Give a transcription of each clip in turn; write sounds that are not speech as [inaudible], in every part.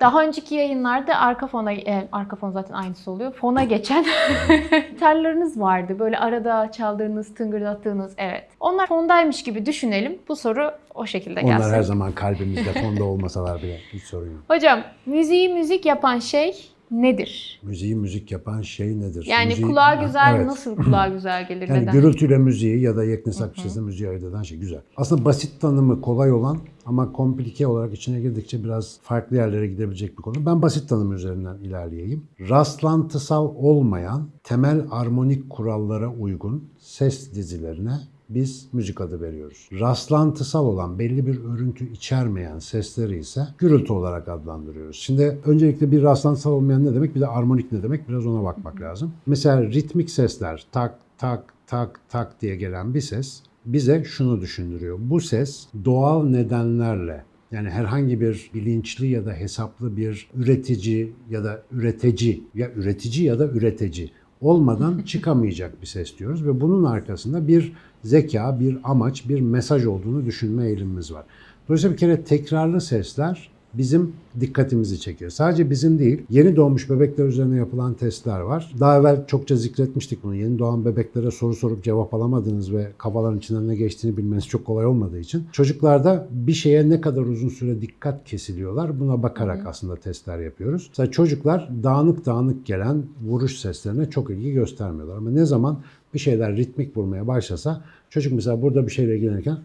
Daha önceki yayınlarda arka fona, e, arka fon zaten aynısı oluyor. Fona geçen [laughs] gitarlarınız vardı. Böyle arada çaldığınız, tıngırdattığınız, evet. Onlar fondaymış gibi düşünelim. Bu soru o şekilde gelsin. Onlar her zaman kalbimizde fonda olmasalar bile hiç sorun yok. Hocam, müziği müzik yapan şey nedir? Müziği müzik yapan şey nedir? Yani Müziği- kulağa güzel, Evet. nasıl kulağa [laughs] güzel gelir, Yani neden? gürültüyle müziği ya da yeknesak bir sesle müziği ayırt eden şey güzel. Aslında basit tanımı kolay olan ama komplike olarak içine girdikçe biraz farklı yerlere gidebilecek bir konu. Ben basit tanım üzerinden ilerleyeyim. Rastlantısal olmayan, temel armonik kurallara uygun ses dizilerine biz müzik adı veriyoruz. Rastlantısal olan belli bir örüntü içermeyen sesleri ise gürültü olarak adlandırıyoruz. Şimdi öncelikle bir rastlantısal olmayan ne demek bir de armonik ne demek biraz ona bakmak lazım. Mesela ritmik sesler tak tak tak tak diye gelen bir ses bize şunu düşündürüyor. Bu ses doğal nedenlerle yani herhangi bir bilinçli ya da hesaplı bir üretici ya da üretici ya üretici ya da üretici olmadan [laughs] çıkamayacak bir ses diyoruz ve bunun arkasında bir zeka, bir amaç, bir mesaj olduğunu düşünme eğilimimiz var. Dolayısıyla bir kere tekrarlı sesler bizim dikkatimizi çekiyor. Sadece bizim değil, yeni doğmuş bebekler üzerine yapılan testler var. Daha evvel çokça zikretmiştik bunu. Yeni doğan bebeklere soru sorup cevap alamadınız ve kafaların içinden ne geçtiğini bilmeniz çok kolay olmadığı için çocuklarda bir şeye ne kadar uzun süre dikkat kesiliyorlar buna bakarak aslında testler yapıyoruz. Mesela çocuklar dağınık dağınık gelen vuruş seslerine çok ilgi göstermiyorlar ama ne zaman bir şeyler ritmik vurmaya başlasa çocuk mesela burada bir şeyle ilgilenirken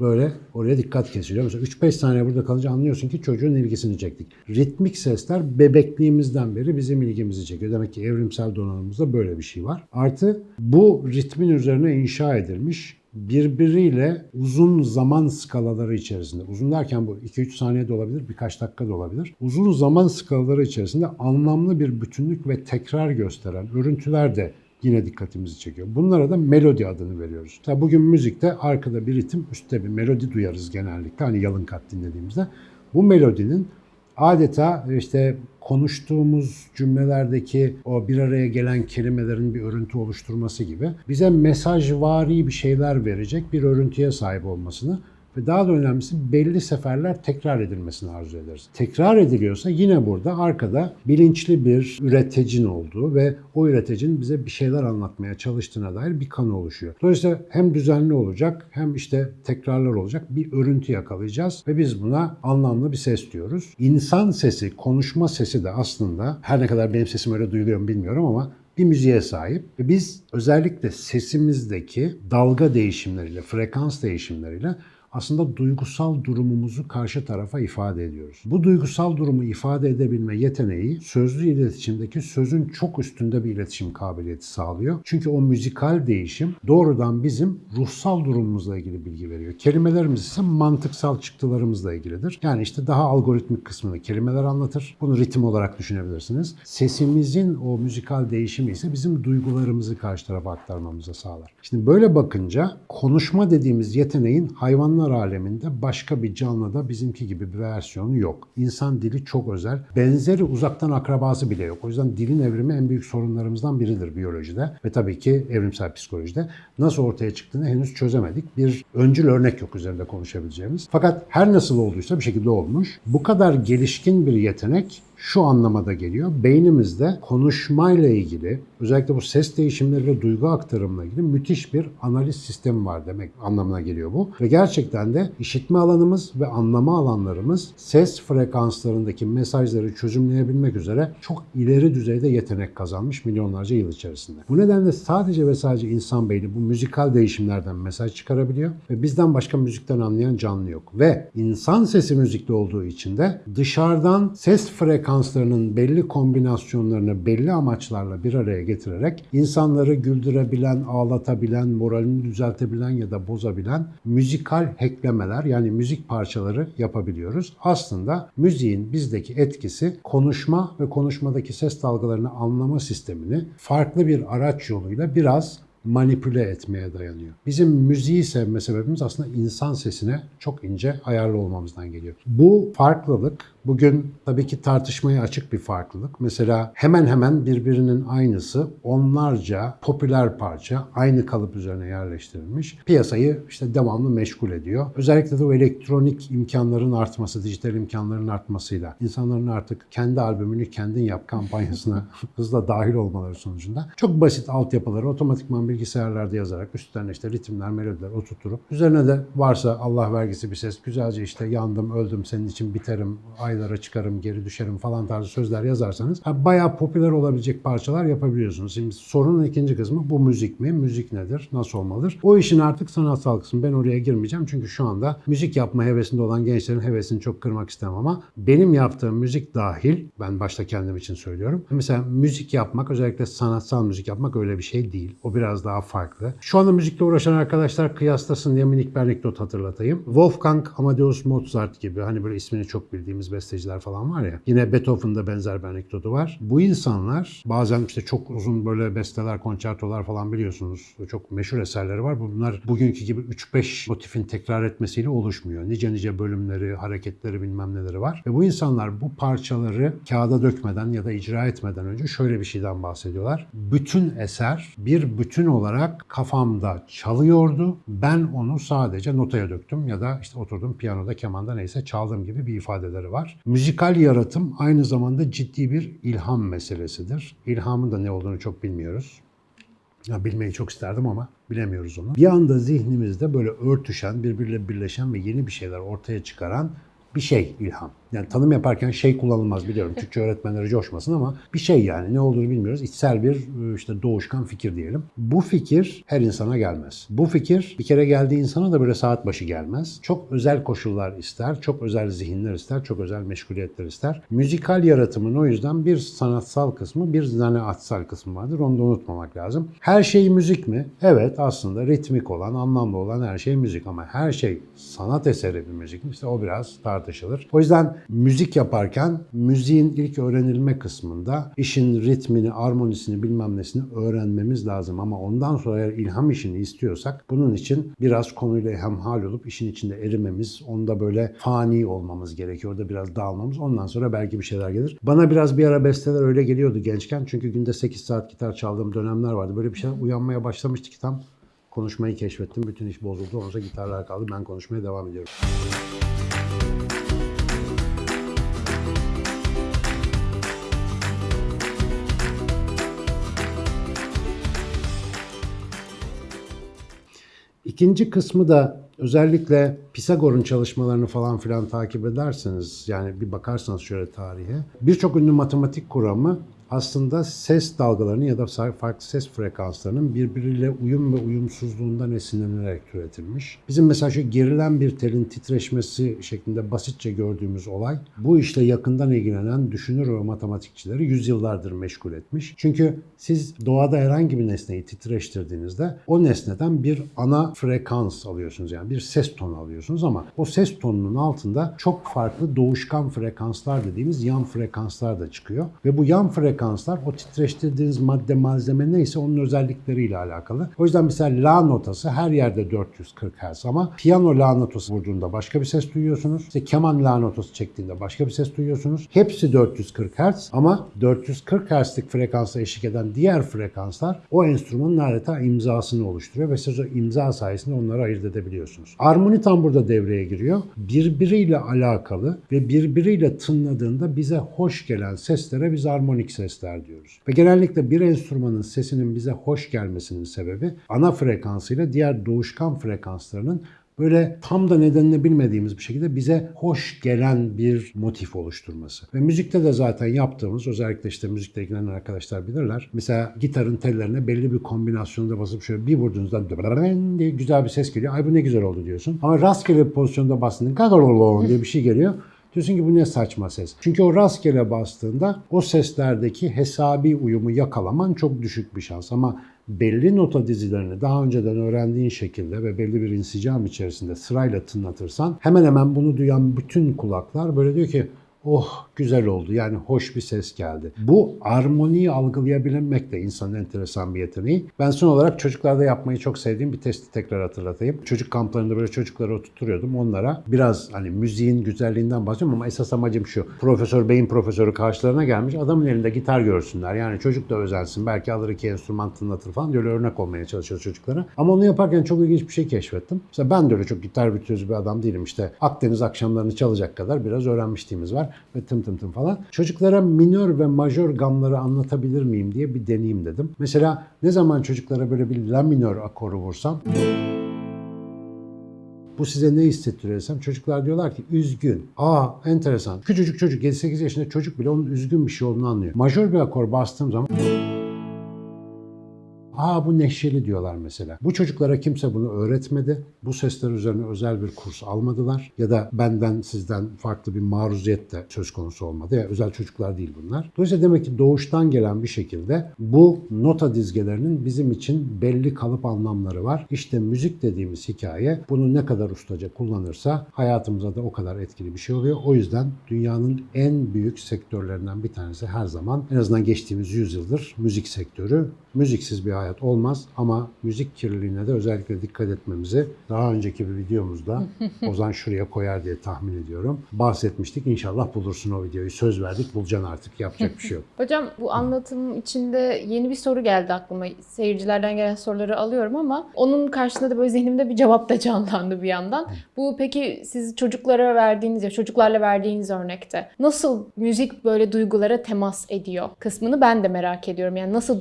böyle oraya dikkat kesiliyor. Mesela 3-5 saniye burada kalınca anlıyorsun ki çocuğun ilgisini çektik. Ritmik sesler bebekliğimizden beri bizim ilgimizi çekiyor. Demek ki evrimsel donanımımızda böyle bir şey var. Artı bu ritmin üzerine inşa edilmiş birbiriyle uzun zaman skalaları içerisinde, uzun derken bu 2-3 saniye de olabilir, birkaç dakika da olabilir. Uzun zaman skalaları içerisinde anlamlı bir bütünlük ve tekrar gösteren örüntüler de yine dikkatimizi çekiyor. Bunlara da melodi adını veriyoruz. Tabi bugün müzikte arkada bir ritim, üstte bir melodi duyarız genellikle. Hani yalın kat dinlediğimizde. Bu melodinin adeta işte konuştuğumuz cümlelerdeki o bir araya gelen kelimelerin bir örüntü oluşturması gibi bize mesajvari bir şeyler verecek bir örüntüye sahip olmasını ve daha da önemlisi belli seferler tekrar edilmesini arzu ederiz. Tekrar ediliyorsa yine burada arkada bilinçli bir üreticinin olduğu ve o üreticinin bize bir şeyler anlatmaya çalıştığına dair bir kanı oluşuyor. Dolayısıyla hem düzenli olacak hem işte tekrarlar olacak bir örüntü yakalayacağız ve biz buna anlamlı bir ses diyoruz. İnsan sesi, konuşma sesi de aslında her ne kadar benim sesim öyle duyuluyor mu bilmiyorum ama bir müziğe sahip ve biz özellikle sesimizdeki dalga değişimleriyle, frekans değişimleriyle aslında duygusal durumumuzu karşı tarafa ifade ediyoruz. Bu duygusal durumu ifade edebilme yeteneği sözlü iletişimdeki sözün çok üstünde bir iletişim kabiliyeti sağlıyor. Çünkü o müzikal değişim doğrudan bizim ruhsal durumumuzla ilgili bilgi veriyor. Kelimelerimiz ise mantıksal çıktılarımızla ilgilidir. Yani işte daha algoritmik kısmını kelimeler anlatır. Bunu ritim olarak düşünebilirsiniz. Sesimizin o müzikal değişimi ise bizim duygularımızı karşı tarafa aktarmamıza sağlar. Şimdi böyle bakınca konuşma dediğimiz yeteneğin hayvanlar aleminde başka bir canlıda bizimki gibi bir versiyonu yok. İnsan dili çok özel. Benzeri uzaktan akrabası bile yok. O yüzden dilin evrimi en büyük sorunlarımızdan biridir biyolojide ve tabii ki evrimsel psikolojide. Nasıl ortaya çıktığını henüz çözemedik. Bir öncül örnek yok üzerinde konuşabileceğimiz. Fakat her nasıl olduysa bir şekilde olmuş. Bu kadar gelişkin bir yetenek şu anlamada geliyor. Beynimizde konuşmayla ilgili, özellikle bu ses değişimleri ve duygu aktarımla ilgili müthiş bir analiz sistemi var demek anlamına geliyor bu. Ve gerçekten de işitme alanımız ve anlama alanlarımız ses frekanslarındaki mesajları çözümleyebilmek üzere çok ileri düzeyde yetenek kazanmış milyonlarca yıl içerisinde. Bu nedenle sadece ve sadece insan beyni bu müzikal değişimlerden mesaj çıkarabiliyor ve bizden başka müzikten anlayan canlı yok. Ve insan sesi müzikli olduğu için de dışarıdan ses frekanslarının belli kombinasyonlarını belli amaçlarla bir araya getirerek insanları güldürebilen, ağlatabilen, moralini düzeltebilen ya da bozabilen müzikal hacklemeler yani müzik parçaları yapabiliyoruz. Aslında müziğin bizdeki etkisi konuşma ve konuşmadaki ses dalgalarını anlama sistemini farklı bir araç yoluyla biraz manipüle etmeye dayanıyor. Bizim müziği sevme sebebimiz aslında insan sesine çok ince ayarlı olmamızdan geliyor. Bu farklılık Bugün tabii ki tartışmaya açık bir farklılık. Mesela hemen hemen birbirinin aynısı onlarca popüler parça aynı kalıp üzerine yerleştirilmiş. Piyasayı işte devamlı meşgul ediyor. Özellikle de o elektronik imkanların artması, dijital imkanların artmasıyla insanların artık kendi albümünü kendin yap kampanyasına [laughs] hızla dahil olmaları sonucunda çok basit altyapıları otomatikman bilgisayarlarda yazarak üstlerine işte ritimler, melodiler oturtup üzerine de varsa Allah vergisi bir ses güzelce işte yandım, öldüm, senin için biterim, aylara çıkarım, geri düşerim falan tarzı sözler yazarsanız bayağı popüler olabilecek parçalar yapabiliyorsunuz. Şimdi sorunun ikinci kısmı bu müzik mi? Müzik nedir? Nasıl olmalıdır? O işin artık sanatsal kısmı. Ben oraya girmeyeceğim çünkü şu anda müzik yapma hevesinde olan gençlerin hevesini çok kırmak istemem ama benim yaptığım müzik dahil, ben başta kendim için söylüyorum. Mesela müzik yapmak, özellikle sanatsal müzik yapmak öyle bir şey değil. O biraz daha farklı. Şu anda müzikle uğraşan arkadaşlar kıyaslasın diye minik bir anekdot hatırlatayım. Wolfgang Amadeus Mozart gibi hani böyle ismini çok bildiğimiz besteciler falan var ya. Yine Beethoven'da benzer bir anekdotu var. Bu insanlar bazen işte çok uzun böyle besteler, konçertolar falan biliyorsunuz. Çok meşhur eserleri var. Bunlar bugünkü gibi 3-5 motifin tekrar etmesiyle oluşmuyor. Nice nice bölümleri, hareketleri bilmem neleri var. Ve bu insanlar bu parçaları kağıda dökmeden ya da icra etmeden önce şöyle bir şeyden bahsediyorlar. Bütün eser bir bütün olarak kafamda çalıyordu. Ben onu sadece notaya döktüm ya da işte oturdum piyanoda, kemanda neyse çaldım gibi bir ifadeleri var. Müzikal yaratım aynı zamanda ciddi bir ilham meselesidir. İlhamın da ne olduğunu çok bilmiyoruz. Ya bilmeyi çok isterdim ama bilemiyoruz onu. Bir anda zihnimizde böyle örtüşen, birbiriyle birleşen ve yeni bir şeyler ortaya çıkaran bir şey ilham. Yani tanım yaparken şey kullanılmaz biliyorum. [laughs] Türkçe öğretmenleri coşmasın ama bir şey yani ne olduğunu bilmiyoruz. İçsel bir e, işte doğuşkan fikir diyelim. Bu fikir her insana gelmez. Bu fikir bir kere geldiği insana da böyle saat başı gelmez. Çok özel koşullar ister, çok özel zihinler ister, çok özel meşguliyetler ister. Müzikal yaratımın o yüzden bir sanatsal kısmı, bir zanaatsal kısmı vardır. Onu da unutmamak lazım. Her şey müzik mi? Evet aslında ritmik olan, anlamlı olan her şey müzik ama her şey sanat eseri bir müzik mi? İşte o biraz tartışılır. O yüzden müzik yaparken müziğin ilk öğrenilme kısmında işin ritmini, armonisini bilmem nesini öğrenmemiz lazım. Ama ondan sonra eğer ilham işini istiyorsak bunun için biraz konuyla hemhal olup işin içinde erimemiz, onda böyle fani olmamız gerekiyor. Orada biraz dağılmamız. Ondan sonra belki bir şeyler gelir. Bana biraz bir ara besteler öyle geliyordu gençken. Çünkü günde 8 saat gitar çaldığım dönemler vardı. Böyle bir şey uyanmaya başlamıştı ki tam konuşmayı keşfettim. Bütün iş bozuldu. Ondan sonra gitarlar kaldı. Ben konuşmaya devam ediyorum. İkinci kısmı da özellikle Pisagor'un çalışmalarını falan filan takip ederseniz yani bir bakarsanız şöyle tarihe birçok ünlü matematik kuramı aslında ses dalgalarının ya da farklı ses frekanslarının birbiriyle uyum ve uyumsuzluğundan esinlenerek türetilmiş. Bizim mesela şu gerilen bir telin titreşmesi şeklinde basitçe gördüğümüz olay bu işle yakından ilgilenen düşünür ve matematikçileri yüzyıllardır meşgul etmiş. Çünkü siz doğada herhangi bir nesneyi titreştirdiğinizde o nesneden bir ana frekans alıyorsunuz yani bir ses tonu alıyorsunuz ama o ses tonunun altında çok farklı doğuşkan frekanslar dediğimiz yan frekanslar da çıkıyor ve bu yan frekanslar o titreştirdiğiniz madde malzeme neyse onun özellikleriyle alakalı. O yüzden mesela la notası her yerde 440 Hz ama piyano la notası vurduğunda başka bir ses duyuyorsunuz. İşte keman la notası çektiğinde başka bir ses duyuyorsunuz. Hepsi 440 Hz ama 440 Hz'lik frekansa eşlik eden diğer frekanslar o enstrümanın adeta imzasını oluşturuyor ve siz o imza sayesinde onları ayırt edebiliyorsunuz. Armoni tam burada devreye giriyor. Birbiriyle alakalı ve birbiriyle tınladığında bize hoş gelen seslere biz armonik sesler diyoruz. Ve genellikle bir enstrümanın sesinin bize hoş gelmesinin sebebi ana frekansıyla diğer doğuşkan frekanslarının böyle tam da nedenini bilmediğimiz bir şekilde bize hoş gelen bir motif oluşturması. Ve müzikte de zaten yaptığımız, özellikle işte müzikle ilgilenen arkadaşlar bilirler. Mesela gitarın tellerine belli bir kombinasyonda basıp şöyle bir vurduğunuzda [laughs] diye güzel bir ses geliyor. Ay bu ne güzel oldu diyorsun. Ama rastgele bir pozisyonda bastığında [laughs] diye bir şey geliyor. Diyorsun ki bu ne saçma ses. Çünkü o rastgele bastığında o seslerdeki hesabi uyumu yakalaman çok düşük bir şans. Ama belli nota dizilerini daha önceden öğrendiğin şekilde ve belli bir insicam içerisinde sırayla tınlatırsan hemen hemen bunu duyan bütün kulaklar böyle diyor ki oh güzel oldu yani hoş bir ses geldi. Bu armoniyi algılayabilmek de insanın enteresan bir yeteneği. Ben son olarak çocuklarda yapmayı çok sevdiğim bir testi tekrar hatırlatayım. Çocuk kamplarında böyle çocukları oturtuyordum. Onlara biraz hani müziğin güzelliğinden bahsediyorum ama esas amacım şu. Profesör Bey'in profesörü karşılarına gelmiş. Adamın elinde gitar görsünler. Yani çocuk da özensin. Belki alır iki enstrüman tınlatır falan. Böyle örnek olmaya çalışıyoruz çocuklara. Ama onu yaparken çok ilginç bir şey keşfettim. Mesela ben de öyle çok gitar virtüözü bir adam değilim. İşte Akdeniz akşamlarını çalacak kadar biraz öğrenmişliğimiz var. Ve tım tım tım falan. Çocuklara minör ve majör gamları anlatabilir miyim diye bir deneyim dedim. Mesela ne zaman çocuklara böyle bir la minör akoru vursam bu size ne hissettiriyor desem çocuklar diyorlar ki üzgün. Aa enteresan. Küçücük çocuk 7-8 yaşında çocuk bile onun üzgün bir şey olduğunu anlıyor. Majör bir akor bastığım zaman Aa bu neşeli diyorlar mesela. Bu çocuklara kimse bunu öğretmedi. Bu sesler üzerine özel bir kurs almadılar. Ya da benden sizden farklı bir maruziyet de söz konusu olmadı. Yani özel çocuklar değil bunlar. Dolayısıyla demek ki doğuştan gelen bir şekilde bu nota dizgelerinin bizim için belli kalıp anlamları var. İşte müzik dediğimiz hikaye bunu ne kadar ustaca kullanırsa hayatımıza da o kadar etkili bir şey oluyor. O yüzden dünyanın en büyük sektörlerinden bir tanesi her zaman en azından geçtiğimiz yüzyıldır müzik sektörü. Müziksiz bir hayat olmaz ama müzik kirliliğine de özellikle dikkat etmemizi daha önceki bir videomuzda [laughs] Ozan şuraya koyar diye tahmin ediyorum. Bahsetmiştik. İnşallah bulursun o videoyu. Söz verdik. Bulacaksın artık. Yapacak bir şey yok. [laughs] Hocam bu anlatım içinde yeni bir soru geldi aklıma. Seyircilerden gelen soruları alıyorum ama onun karşısında da böyle zihnimde bir cevap da canlandı bir yandan. Bu peki siz çocuklara verdiğiniz ya çocuklarla verdiğiniz örnekte nasıl müzik böyle duygulara temas ediyor kısmını ben de merak ediyorum. Yani nasıl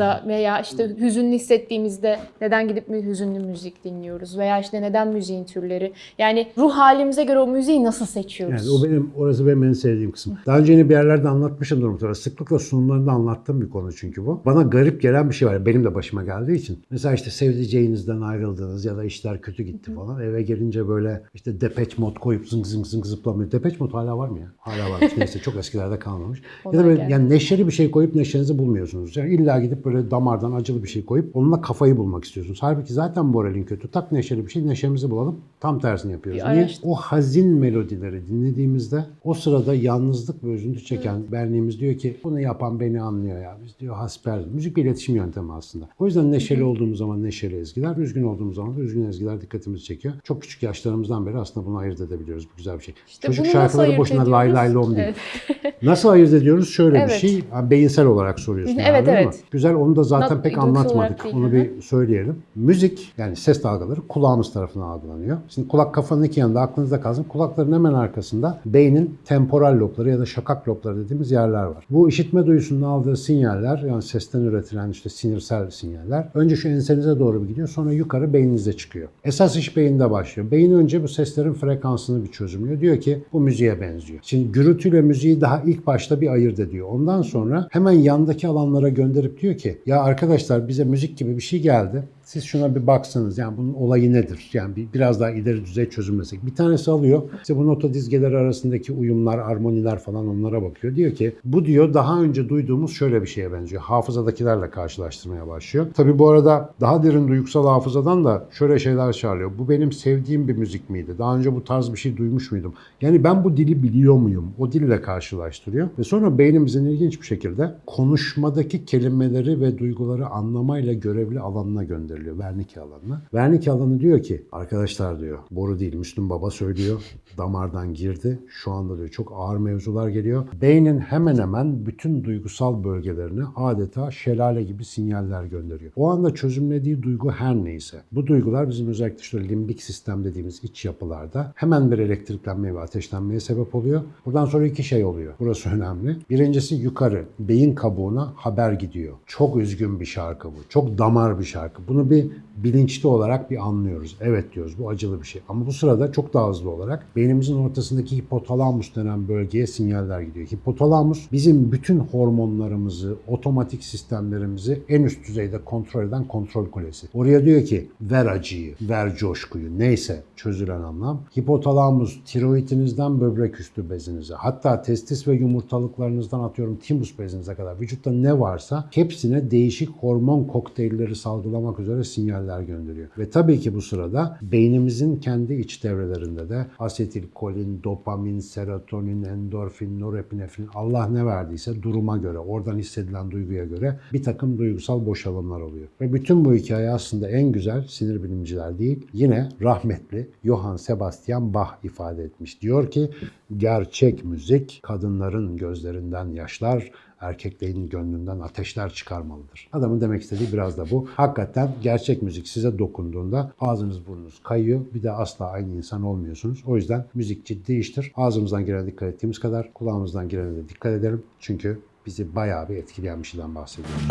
duygularımıza veya işte hüzünlü hissettiğimizde neden gidip mi hüzünlü müzik dinliyoruz veya işte neden müziğin türleri. Yani ruh halimize göre o müziği nasıl seçiyoruz? Yani o benim, orası benim en sevdiğim kısım. Daha önce yine bir yerlerde anlatmışımdır muhtemelen. Sıklıkla sunumlarında anlattığım bir konu çünkü bu. Bana garip gelen bir şey var. Benim de başıma geldiği için. Mesela işte sevdiceğinizden ayrıldınız ya da işler kötü gitti falan. Eve gelince böyle işte depeç mod koyup zıng zıng zıng zıplamıyor. Depeç mod hala var mı ya? Hala varmış. Neyse çok eskilerde kalmamış. [laughs] ya da böyle yani neşeli bir şey koyup neşenizi bulmuyorsunuz. Yani illa gidip böyle damardan acılı bir şey koyup onunla kafayı bulmak istiyorsunuz. Halbuki zaten moralin kötü. Tak neşeli bir şey neşemizi bulalım. Tam tersini yapıyoruz. Bir Niye? araştır- O hazin melodileri dinlediğimizde o sırada yalnızlık ve üzüntü çeken benliğimiz diyor ki bunu yapan beni anlıyor ya. Biz diyor hasper. Müzik bir iletişim yöntemi aslında. O yüzden neşeli olduğumuz zaman neşeli ezgiler, üzgün olduğumuz zaman da üzgün ezgiler dikkatimizi çekiyor. Çok küçük yaşlarımızdan beri aslında bunu ayırt edebiliyoruz. Bu güzel bir şey. İşte Çocuk şarkıları boşuna lay lay ediyoruz? lom değil. Evet. Nasıl ayırt ediyoruz? Şöyle bir Evet. şey. Ha, Beyinsel olarak soruyorsun. Evet, yani, evet. Güzel onu da zaten Not- pek anlatmadık. değil, Onu hı bir söyleyelim. Müzik yani ses dalgaları kulağımız tarafından algılanıyor. Şimdi kulak kafanın iki yanında aklınızda kalsın. Kulakların hemen arkasında beynin temporal lobları ya da şakak lobları dediğimiz yerler var. Bu işitme duyusunun aldığı sinyaller yani sesten üretilen işte sinirsel sinyaller önce şu ensenize doğru bir gidiyor sonra yukarı beyninize çıkıyor. Esas iş beyinde başlıyor. Beyin önce bu seslerin frekansını bir çözümlüyor. Diyor ki bu müziğe benziyor. Şimdi gürültüyle müziği daha ilk başta bir ayırt ediyor. Ondan sonra hemen yandaki alanlara gönderip diyor ki ya arkadaşlar bize müzik gibi bir şey geldi. Siz şuna bir baksanız yani bunun olayı nedir? Yani bir, biraz daha ileri düzey çözümlesek. Bir tanesi alıyor. İşte bu nota dizgeleri arasındaki uyumlar, armoniler falan onlara bakıyor. Diyor ki bu diyor daha önce duyduğumuz şöyle bir şeye benziyor. Hafızadakilerle karşılaştırmaya başlıyor. Tabii bu arada daha derin duygusal hafızadan da şöyle şeyler çağırıyor. Bu benim sevdiğim bir müzik miydi? Daha önce bu tarz bir şey duymuş muydum? Yani ben bu dili biliyor muyum? O dille karşılaştırıyor. Ve sonra beynimizin ilginç bir şekilde konuşmadaki kelimeleri ve duyguları anlamayla görevli alanına gönderiliyor. Wernicke alanına. Wernicke alanı diyor ki arkadaşlar diyor boru değil Müslüm Baba söylüyor. Damardan girdi. Şu anda diyor çok ağır mevzular geliyor. Beynin hemen hemen bütün duygusal bölgelerine adeta şelale gibi sinyaller gönderiyor. O anda çözümlediği duygu her neyse. Bu duygular bizim özellikle işte limbik sistem dediğimiz iç yapılarda hemen bir elektriklenmeye ve ateşlenmeye sebep oluyor. Buradan sonra iki şey oluyor. Burası önemli. Birincisi yukarı beyin kabuğuna haber gidiyor. Çok üzgün bir şarkı bu. Çok damar bir şarkı. Bunu bir bilinçli olarak bir anlıyoruz. Evet diyoruz bu acılı bir şey. Ama bu sırada çok daha hızlı olarak beynimizin ortasındaki hipotalamus denen bölgeye sinyaller gidiyor. Hipotalamus bizim bütün hormonlarımızı, otomatik sistemlerimizi en üst düzeyde kontrol eden kontrol kulesi. Oraya diyor ki ver acıyı, ver coşkuyu neyse çözülen anlam. Hipotalamus tiroidinizden böbrek üstü bezinize hatta testis ve yumurtalıklarınızdan atıyorum timus bezinize kadar vücutta ne varsa hepsine değişik hormon kokteylleri salgılamak üzere böyle sinyaller gönderiyor. Ve tabii ki bu sırada beynimizin kendi iç devrelerinde de asetilkolin, dopamin, serotonin, endorfin, norepinefrin Allah ne verdiyse duruma göre, oradan hissedilen duyguya göre bir takım duygusal boşalımlar oluyor. Ve bütün bu hikaye aslında en güzel sinir bilimciler değil, yine rahmetli Johann Sebastian Bach ifade etmiş. Diyor ki gerçek müzik kadınların gözlerinden yaşlar, erkeklerin gönlünden ateşler çıkarmalıdır. Adamın demek istediği biraz da bu. Hakikaten gerçek müzik size dokunduğunda ağzınız burnunuz kayıyor. Bir de asla aynı insan olmuyorsunuz. O yüzden müzik ciddi iştir. Ağzımızdan girene dikkat ettiğimiz kadar kulağımızdan girene de dikkat edelim. Çünkü bizi bayağı bir etkileyen bir şeyden bahsediyoruz.